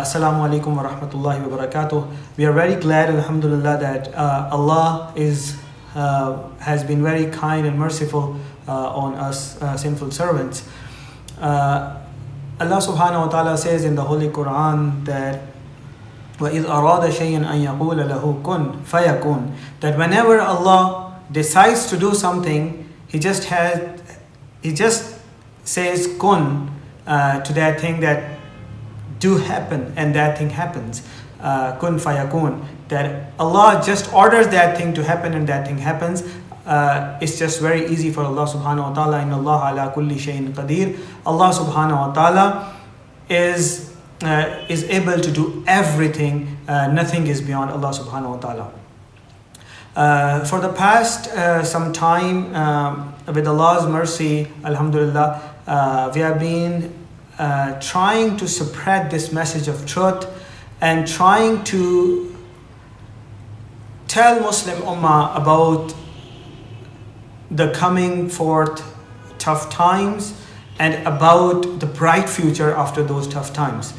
Assalamu alaikum wa rahmatullahi wa barakatuh. We are very glad, alhamdulillah, that uh, Allah is, uh, has been very kind and merciful uh, on us uh, sinful servants. Uh, Allah subhanahu wa ta'ala says in the Holy Quran that وَإِذْ أَرَادَ شَيْئًا أَن يَقُولَ لَهُ كُن فَيَكُن That whenever Allah decides to do something, He just has, He just says kun uh, to that thing that do happen and that thing happens. Uh, kun fayakun. That Allah just orders that thing to happen and that thing happens. Uh, it's just very easy for Allah subhanahu wa ta'ala. In Allah ala kulli shayin qadir. Allah subhanahu wa ta'ala is, uh, is able to do everything. Uh, nothing is beyond Allah subhanahu wa ta'ala. Uh, for the past uh, some time, um, with Allah's mercy, Alhamdulillah, uh, we have been uh, trying to spread this message of truth and trying to tell Muslim Ummah about the coming forth tough times and about the bright future after those tough times.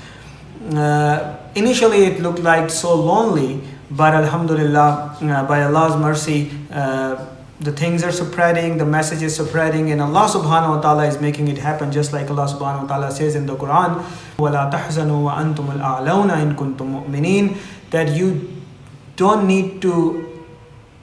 Uh, initially, it looked like so lonely, but Alhamdulillah, uh, by Allah's mercy, uh, the things are spreading, the message is spreading, and Allah subhanahu wa ta'ala is making it happen just like Allah subhanahu wa ta'ala says in the Quran, وَلَا تَحْزَنُوا وَأَنْتُمُ الْأَعْلَوْنَ إِن كُنتُم مُؤْمِنِينَ That you don't need to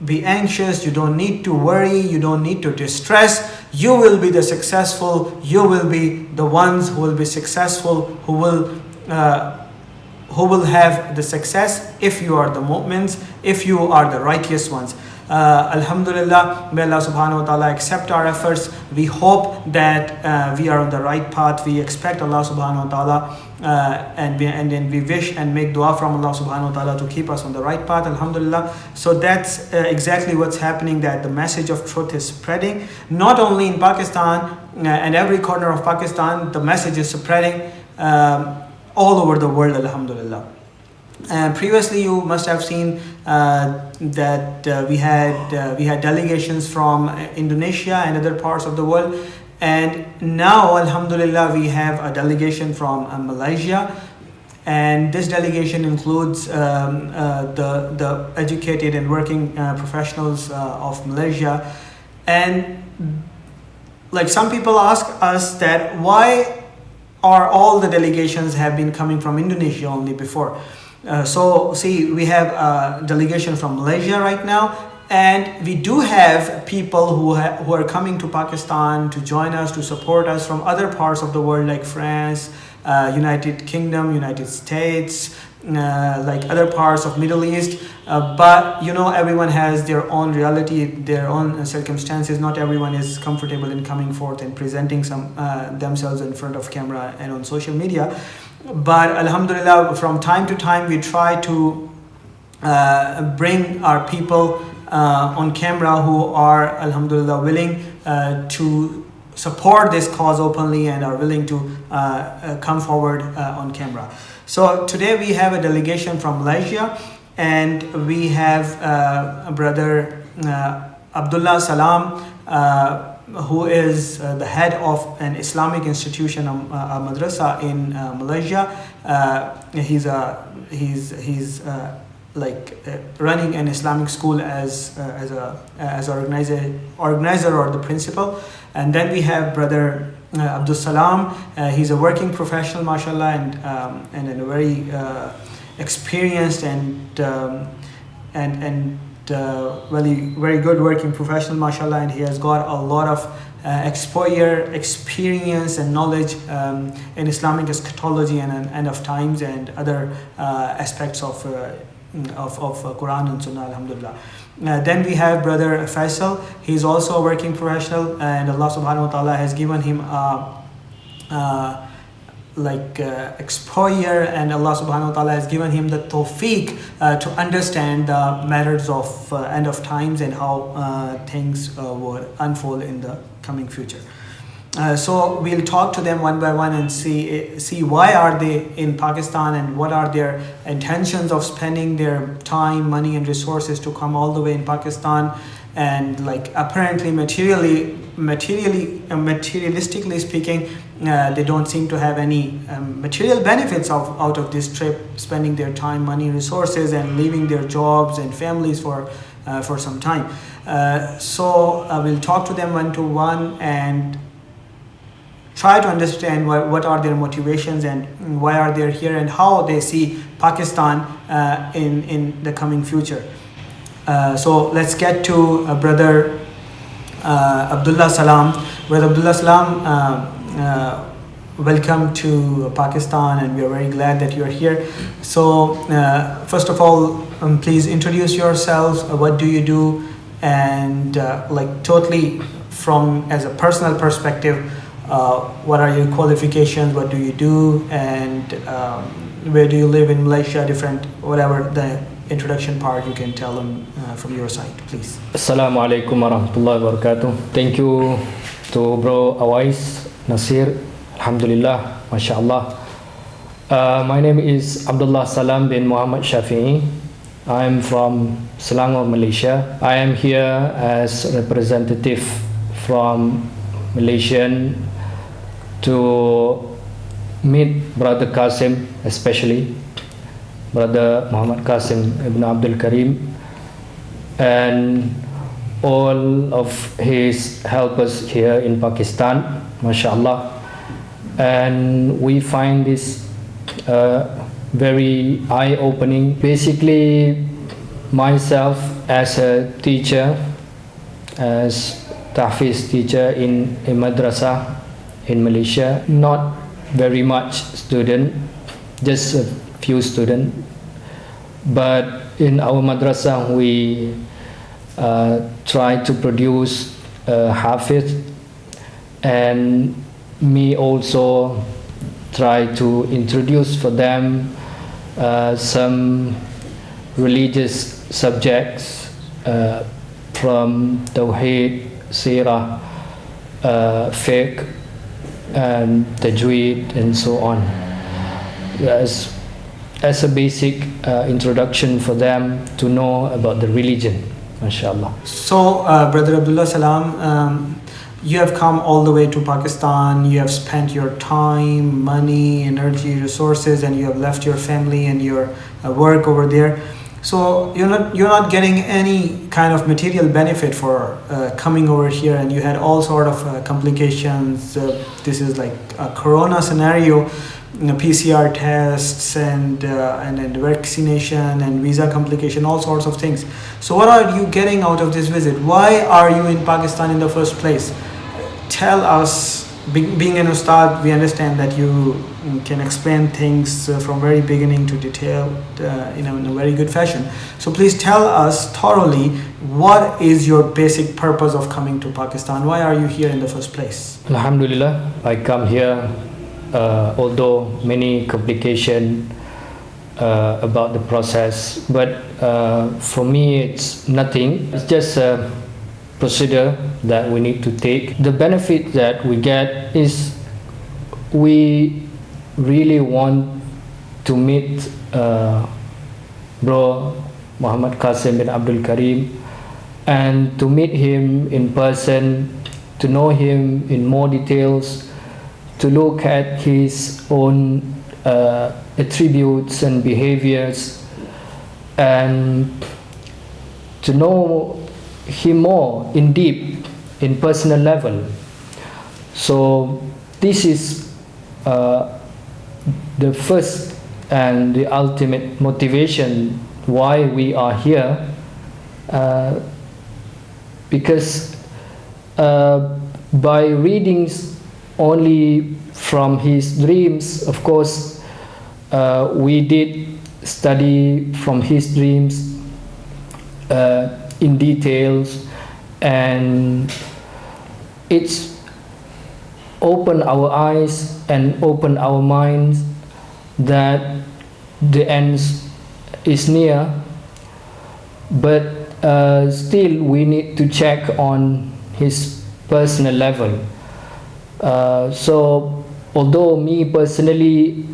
be anxious, you don't need to worry, you don't need to distress. You will be the successful, you will be the ones who will be successful, who will uh, who will have the success if you are the mu'mins, if you are the righteous ones. Uh, Alhamdulillah, may Allah subhanahu wa ta'ala accept our efforts. We hope that uh, we are on the right path. We expect Allah subhanahu wa ta'ala uh, and, and then we wish and make dua from Allah subhanahu wa ta'ala to keep us on the right path. Alhamdulillah. So that's uh, exactly what's happening that the message of truth is spreading. Not only in Pakistan uh, and every corner of Pakistan, the message is spreading um, all over the world. Alhamdulillah. Uh, previously, you must have seen uh, that uh, we had uh, we had delegations from Indonesia and other parts of the world, and now, Alhamdulillah, we have a delegation from uh, Malaysia, and this delegation includes um, uh, the the educated and working professionals of Malaysia, and like some people ask us that why are all the delegations have been coming from Indonesia only before. Uh, so see, we have a delegation from Malaysia right now, and we do have people who, who are coming to Pakistan to join us, to support us from other parts of the world like France, uh, United Kingdom, United States, uh, like other parts of Middle East. Uh, but you know, everyone has their own reality, their own circumstances. Not everyone is comfortable in coming forth and presenting some uh, themselves in front of camera and on social media but alhamdulillah from time to time we try to uh, bring our people uh, on camera who are alhamdulillah willing uh, to support this cause openly and are willing to uh, uh, come forward uh, on camera. So today we have a delegation from malaysia and we have a brother abdullah salam who is uh, the head of an Islamic institution, um, uh, a madrasa in uh, Malaysia. Uh, he's a he's he's uh, like uh, running an Islamic school as as a as organizer organizer or the principal. And then we have brother Abdul Salam. he's a working professional, mashallah, and um, and a very experienced and um, and and uh, very very good working professional mashallah and he has got a lot of uh, exposure experience and knowledge um, in islamic eschatology and, and end of times and other uh, aspects of uh, of, of uh, quran and sunnah alhamdulillah. Uh, then we have brother faisal. He's also a working professional and allah subhanahu wa ta'ala has given him a like uh, exposure and Allah subhanahu wa ta'ala has given him the tawfiq uh, to understand the matters of uh, end of times and how uh, things uh, will unfold in the coming future. Uh, so we'll talk to them one by one and see see why are they in Pakistan and what are their intentions of spending their time, money and resources to come all the way in Pakistan and like apparently materially materially, uh, materialistically speaking, uh, they don't seem to have any um, material benefits of, out of this trip, spending their time, money, resources, and leaving their jobs and families for, uh, for some time. Uh, so I will talk to them one to one and try to understand what, what are their motivations and why are they here and how they see Pakistan uh, in, in the coming future. Uh, so let's get to brother Abdullah Salam. Brother Abdullah Salam, uh, uh, welcome to Pakistan and we are very glad that you are here. So first of all, um, please introduce yourselves. what do you do? And like totally from as a personal perspective, uh, what are your qualifications, what do you do, and um, where do you live in Malaysia, different, whatever the introduction part you can tell them uh, from your side, please. Assalamu alaikum warahmatullahi wabarakatuh. Thank you to bro Awais, Nasir, Alhamdulillah, MashaAllah. Uh, my name is Abdullah Salam bin Muhammad Shafi'i. I am from Selangor, Malaysia. I am here as representative from Malaysian to meet Brother Qasim, especially Brother Muhammad Qasim ibn Abdul Karim, and all of his helpers here in Pakistan, mashallah. And we find this uh, very eye opening. Basically, myself as a teacher, as Tahfiz teacher in a madrasa in Malaysia. Not very much student, just a few students. But in our madrasa, we uh, try to produce a hafiz. And me also try to introduce for them uh, some religious subjects uh, from Tawheed, Sirah, uh, Fiqh, and tajweed and so on. As, as a basic uh, introduction for them to know about the religion mashallah. So uh, brother abdullah salam um, you have come all the way to pakistan you have spent your time money energy resources and you have left your family and your uh, work over there so you're not you're not getting any kind of material benefit for uh, coming over here, and you had all sort of uh, complications. Uh, this is like a Corona scenario, you know, PCR tests and uh, and and vaccination and visa complication, all sorts of things. So what are you getting out of this visit? Why are you in Pakistan in the first place? Tell us being an ustad, we understand that you can explain things uh, from very beginning to detail uh, in, a, in, a, very good fashion. So please tell us thoroughly what is your basic purpose of coming to Pakistan? Why are you here in the first place? Alhamdulillah, I come here uh, although many complications uh, about the process, but uh, for me it's nothing. It's just a procedure that we need to take. The benefit that we get is we really want to meet uh, bro Muhammad Qasim bin Abdul Karim and to meet him in person, to know him in more details, to look at his own uh, attributes and behaviors, and to know him more in deep, in personal level. So this is uh, the first and the ultimate motivation why we are here uh, because uh, by readings only from his dreams of course uh, we did study from his dreams uh, in details and it's open our eyes and open our minds that the end is near. But uh, still we need to check on his personal level. Uh, so although me personally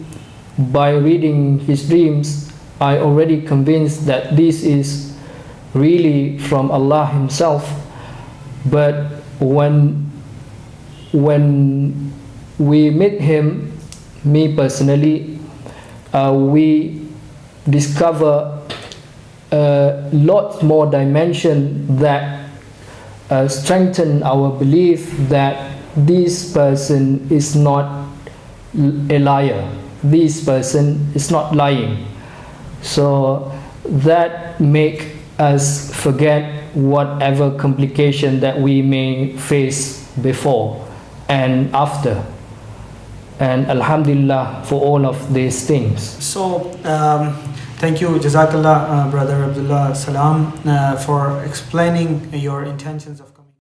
by reading his dreams I already convinced that this is really from Allah himself but when when we meet him, me personally, uh, we discover a lot more dimension that uh, strengthen our belief that this person is not a liar. This person is not lying. So that make us forget whatever complication that we may face before and after. And Alhamdulillah for all of these things. So, um, thank you, Jazakallah, uh, Brother Abdullah Salam, uh, for explaining your intentions of.